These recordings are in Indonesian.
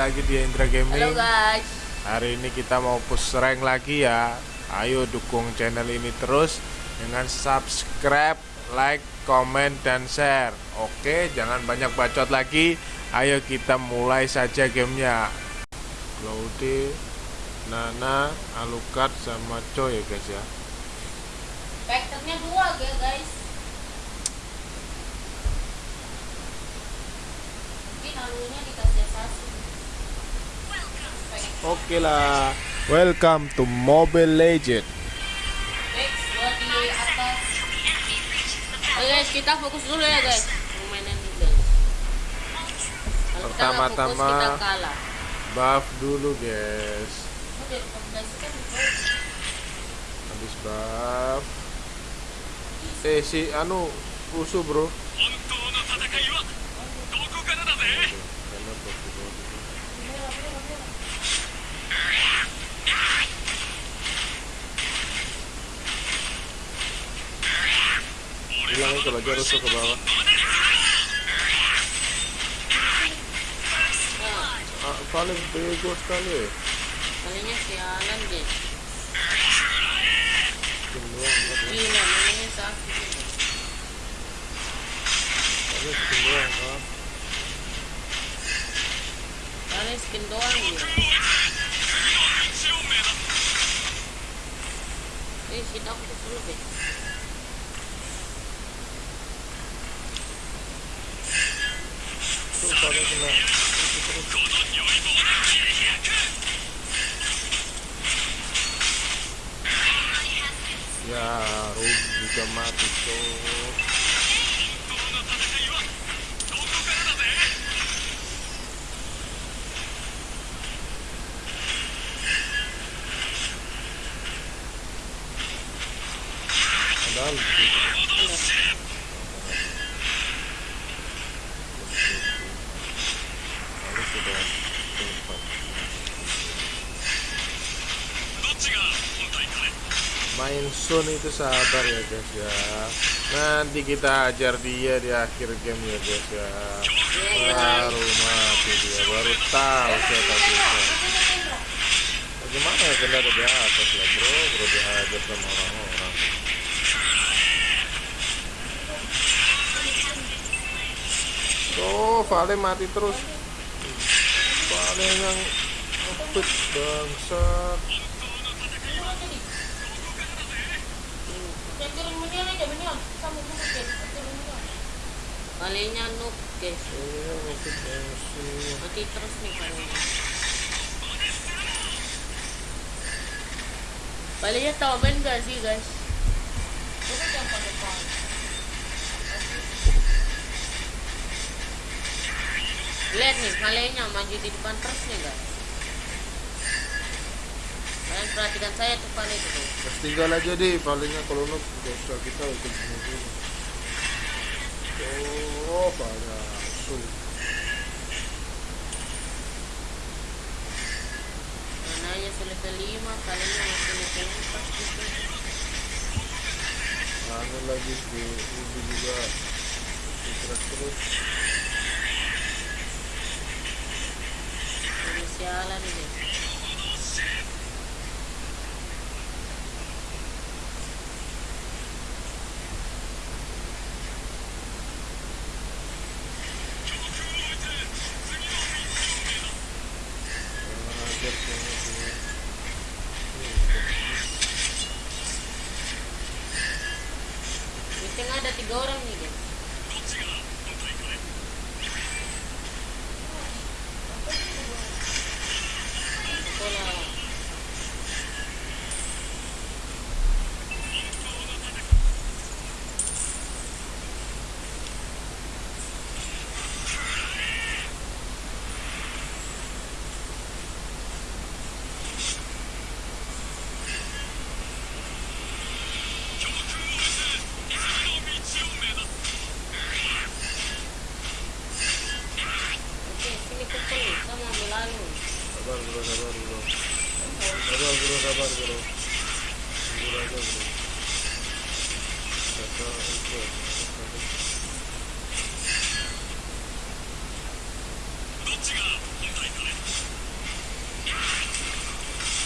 lagi di Indra Gaming. Halo guys. Hari ini kita mau push rank lagi ya. Ayo dukung channel ini terus dengan subscribe, like, komen, dan share. Oke, jangan banyak bacot lagi. Ayo kita mulai saja gamenya. Cloudy, Nana, Alucard, sama Coy ya guys ya. Vektornya dua ya guys. Mungkin alunya dikasih asasi. Oke lah. Welcome to Mobile Legend. Next, gua di atas. Oke guys, kita fokus dulu ya guys. Permainan ini guys. Pertama-tama-. Buff dulu guys. Di bawah. Habis buff. Eh si anu rusuh bro. Vijana ukalagea rosa kwa baba. Pale bego kale. Palingnya sialan deh. Gila, ini sakit. Ada skin doang kah? Skin doang. Eh, si dok itu deh. いやーロッグが待つとなんて Sun itu sabar ya guys ya. Nanti kita ajar dia di akhir game ya guys ya. Baru mati dia, baru tahu siapa bisa. Bagaimana ya kena ada atas lah bro, bro dihajar sama orang-orang. Tuh, Vale mati terus. Vale yang ngebut bangsat. Kalinya noob guys. Mati terus nih kalinya. Kalinya tahu main gak sih guys? Lihat nih, kalinya maju di depan terus nih guys. Kalian perhatikan saya tuh kali itu tuh. Mas tinggal aja deh, palingnya kalau nuk kita ikut mobil. Oh, pada su. Mananya sudah kelima, kalinya masih level empat gitu. Anu lagi di mobil juga. Terus terus. Sialan ini. Hola. かね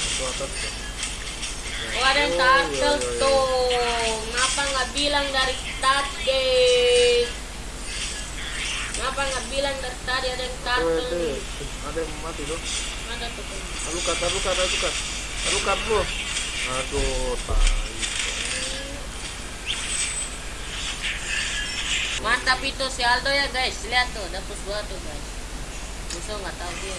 Itu atas tuh. Oh ada yang Oh, turtle tuh. Kenapa nggak bilang dari tadi? Kenapa nggak bilang dari tadi ada yang turtle? Ada yang mati tuh. Ada tuh. Alukat, alukat, alukat. Alukat bro. Aduh, tai. Mantap itu si Aldo ya guys. Lihat tuh, dapus dua tuh guys. Musuh nggak tahu dia.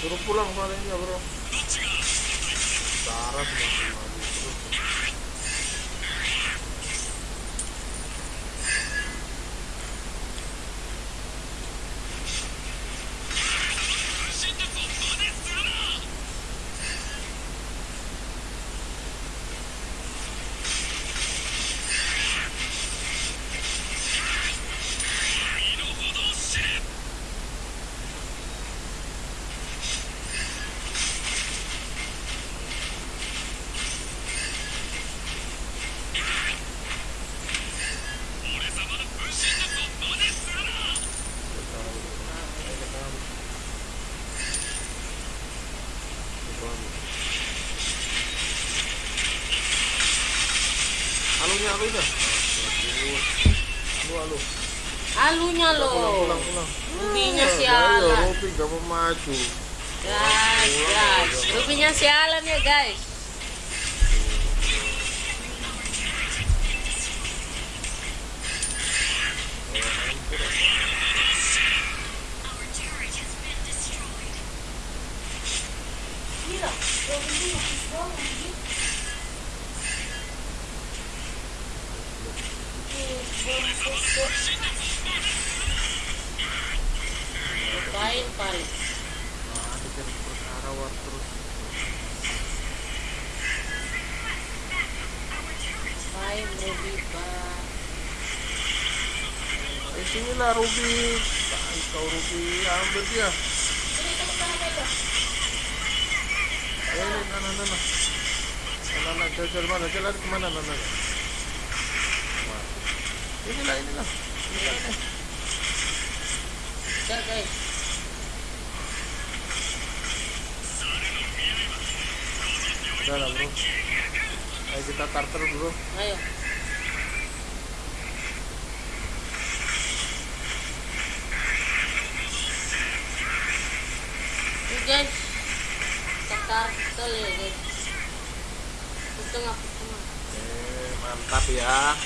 Suruh pulang palingnya bro. Darah semakin Alunya, alunya. Alu, alu. Alunya pulang, pulang. Rubinya Eh, sialan. Ruby gak mau maju. Guys, guys. Rubinya sialan ya guys. Eh, Ruby. Kau Ruby, ambil dia. Eh, ini, nana, nana. Nana, nana, jalan mana? Jalan ke mana, nana? Mati. Inilah, inilah. Inilah, ini. Guys. Udah lah, bro. Ayo kita tarter, bro. Ayo. Guys. Kita turtle ya guys. Mantap ya.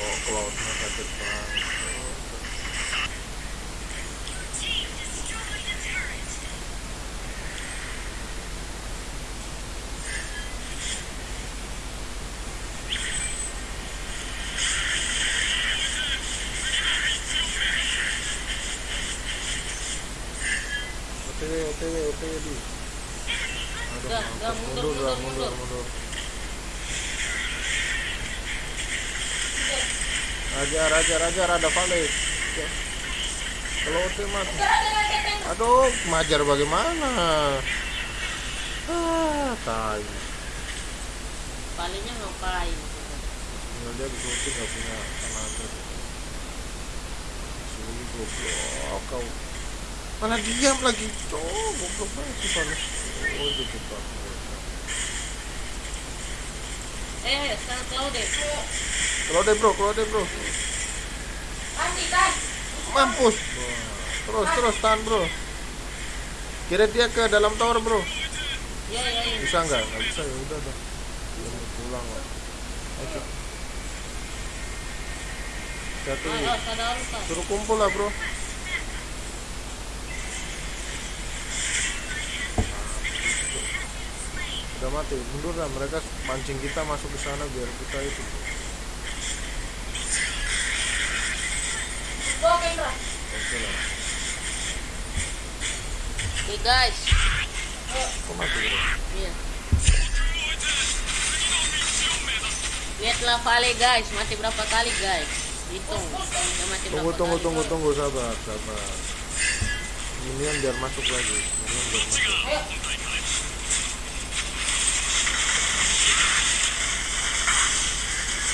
Oh, cloudnya kaget banget. OTW, OTW, OTW di. Aduh, Udah, mundur, mundur, mundur, mundur. Raja, raja, raja, rada vale. Ya. Kalau OTW mati. Aduh, majar bagaimana? Ah, tai. Palingnya ngapain? Tinggal dia bisa ulti nggak punya tenaga. Sulit goblok kau. Malah diam lagi. Oh, goblok banget sih panas. Oh. Eh, sekarang tahu deh. Kalau deh bro, kalau deh bro. Mati guys. Mampus. Terus, terus tahan bro. Kira dia ke dalam tower bro. Ya, ya, ya. Bisa nggak? Nggak bisa ya udah dah. Dia mau pulang lah. Ayo. Satu. Suruh kumpul lah bro. Udah mati, mundur lah mereka mancing kita masuk ke sana biar kita itu. Oke lah. Oke guys. Kok mati? Iya. Lihatlah Vale guys, mati berapa kali guys? Hitung. Dia mati Tunggu tunggu kali. tunggu tunggu sabar sabar. minion biar masuk lagi minion biar masuk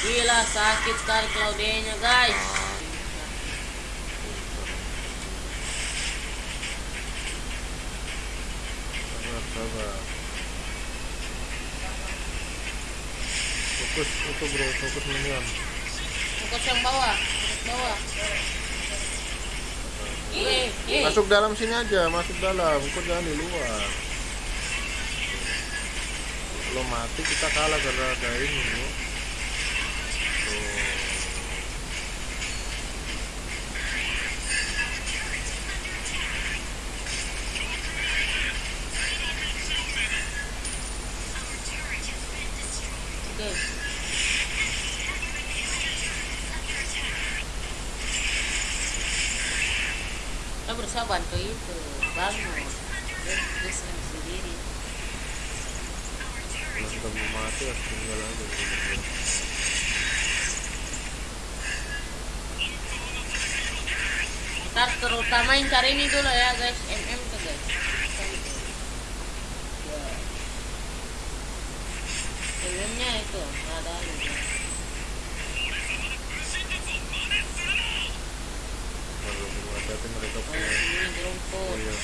Gila sakit sekali Claudia-nya guys. sabar sabar. Fokus itu bro. Fokus minion Fokus yang bawah, fokus bawah. Ih. masuk dalam sini aja masuk dalam. Kok jangan di luar? Kalau mati kita kalah karena ada ini Harus terutamain cari ini dulu ya guys, MM tuh guys. MM-nya itu ada gitu. kalau belum hati mereka Oh, iya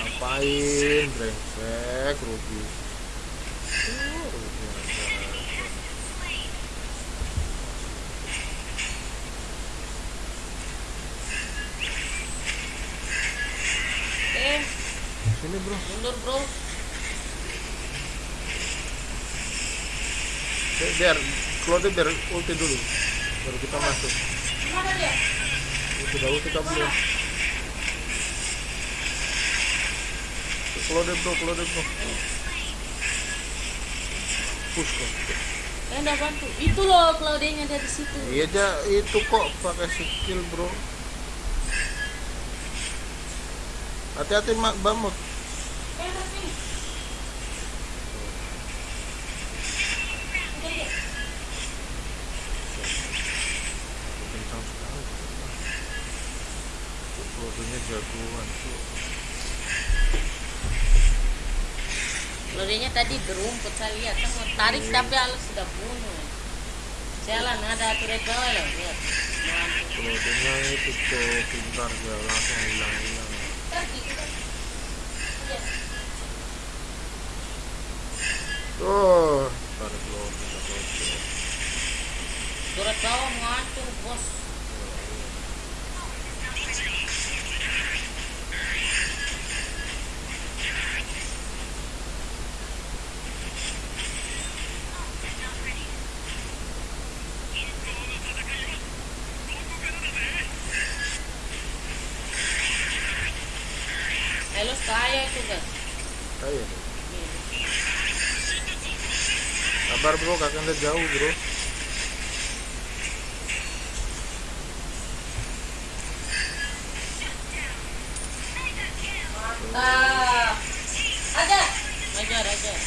ngapain brengsek rugi Uh, rugi aja. Eh, sini bro. Mundur bro. Biar Claude biar ulti dulu baru kita masuk. Sudah ulti kita belum Claude bro Claude bro. Push kok Eh, enggak bantu. Itu loh Claudia-nya dari situ. iya aja itu kok pakai skill bro. Hati-hati mak bamut Eh, sini. kencang sekali Claude-nya jagoan tuh Claudia-nya tadi berumput saya lihat. Saya mau tarik tapi Allah sudah bunuh. Jalan ada turret bawah loh, lihat. Claude-nya itu tuh pintar dia langsung hilang-hilang tuh tarik Claude kita Claude Turret bawah mau hancur, bos. Saya itu guys. kayak sabar bro anda jauh bro. Ah, ajar, ajar, ajar.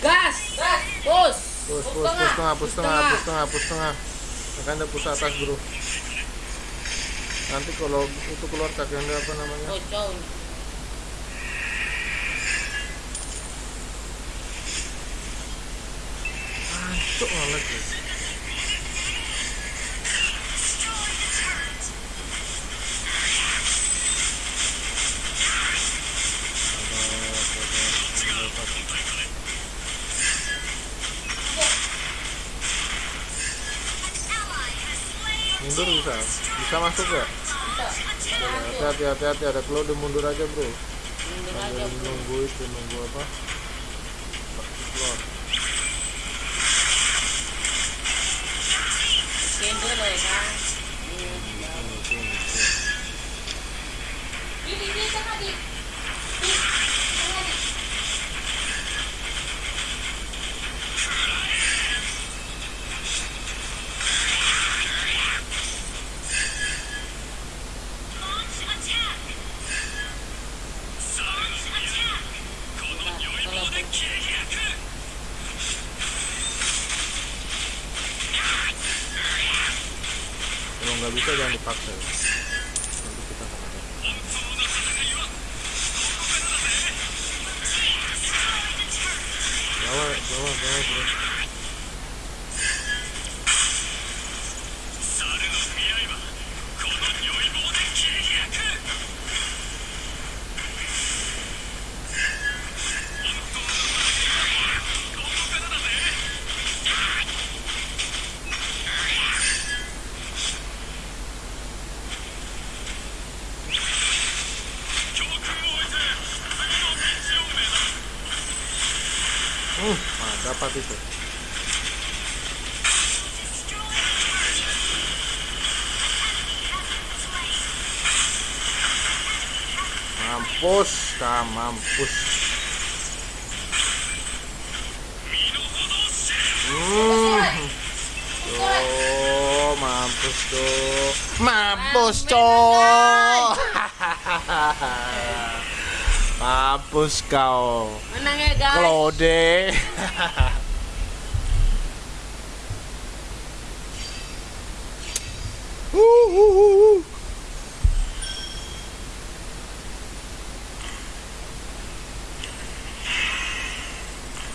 Gas, gas, push. push push push tengah push tengah push tengah. push tengah. Kakek anda push atas bro nanti kalau itu keluar kakek anda apa namanya jauh. Hancur banget ya. Mundur bisa, bisa masuk ya? Hati-hati, hati-hati, ada Claude mundur aja bro. Mundur aja, bro. nunggu itu, nunggu apa? nggak bisa jangan dipaksa ya. nanti kita akan ada bawa bawa rapat itu. Mampus kah mampus. Hmm. mampus tuh. Mampus cok. Mampus kau. Menang ya guys. Klode.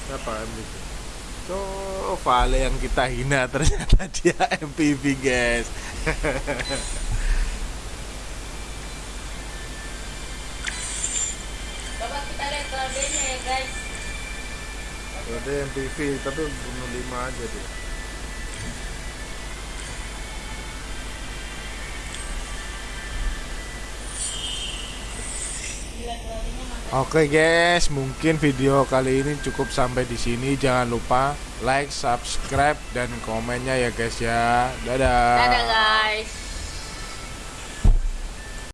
Siapa MVP? Tuh, Vale yang kita hina ternyata dia MVP guys Coba kita lihat ya guys. Claude MVP tapi bunuh 5 aja dia Oke guys, mungkin video kali ini cukup sampai di sini. Jangan lupa like, subscribe, dan komennya ya guys ya. Dadah. Dadah guys.